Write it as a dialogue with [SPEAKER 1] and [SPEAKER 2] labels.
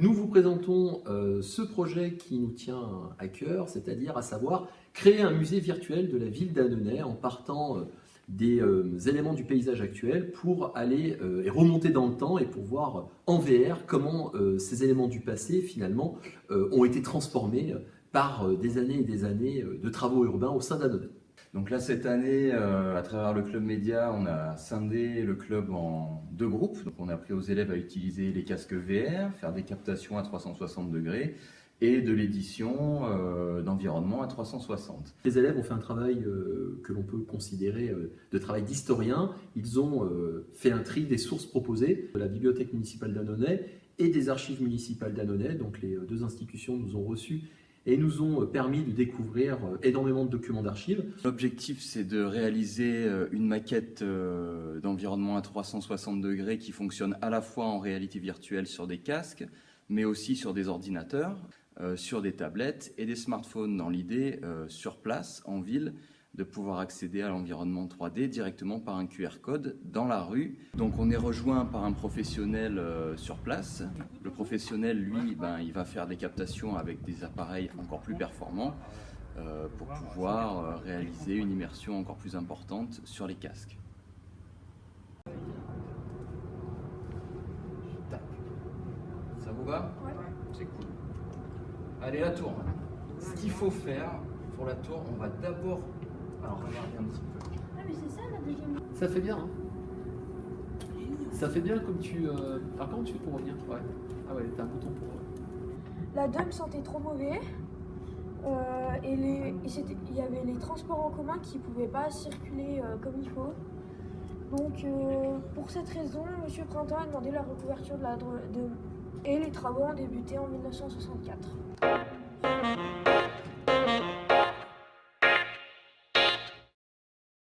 [SPEAKER 1] Nous vous présentons euh, ce projet qui nous tient à cœur, c'est-à-dire à savoir créer un musée virtuel de la ville d'Annonay en partant euh, des euh, éléments du paysage actuel pour aller et remonter dans le temps et pour voir en VR comment ces éléments du passé finalement ont été transformés par des années et des années de travaux urbains au sein d'Annonay.
[SPEAKER 2] Donc là, cette année, euh, à travers le club média, on a scindé le club en deux groupes. On a appris aux élèves à utiliser les casques VR, faire des captations à 360 degrés et de l'édition euh, d'environnement à 360.
[SPEAKER 1] Les élèves ont fait un travail euh, que l'on peut considérer de travail d'historien. Ils ont fait un tri des sources proposées de la bibliothèque municipale d'Annonay et des archives municipales d'Annonay. Donc les deux institutions nous ont reçus et nous ont permis de découvrir euh, énormément de documents d'archives.
[SPEAKER 2] L'objectif, c'est de réaliser euh, une maquette euh, d'environnement à 360 degrés qui fonctionne à la fois en réalité virtuelle sur des casques, mais aussi sur des ordinateurs, sur des tablettes et des smartphones, dans l'idée, sur place, en ville, de pouvoir accéder à l'environnement 3D directement par un QR code dans la rue. Donc on est rejoint par un professionnel euh, sur place. Le professionnel, lui, ben, il va faire des captations avec des appareils encore plus performants euh, pour pouvoir euh, réaliser une immersion encore plus importante sur les casques. Ça vous va? C'est cool. Allez, la tour. Ce qu'il faut faire pour la tour, on va d'abord alors regardez un petit peu.
[SPEAKER 3] Ah mais c'est ça la deuxième.
[SPEAKER 1] Ça fait bien. Hein ça fait bien comme tu. Euh... Alors comment tu fais pour revenir? Ouais. Ah ouais, t'as un bouton pour. Euh.
[SPEAKER 3] La dame sentait trop mauvais. Euh, et les, il y avait les transports en commun qui ne pouvaient pas circuler euh, comme il faut. Donc euh, pour cette raison, M. Printemps a demandé la recouverture de la de, et les travaux ont débuté en 1964.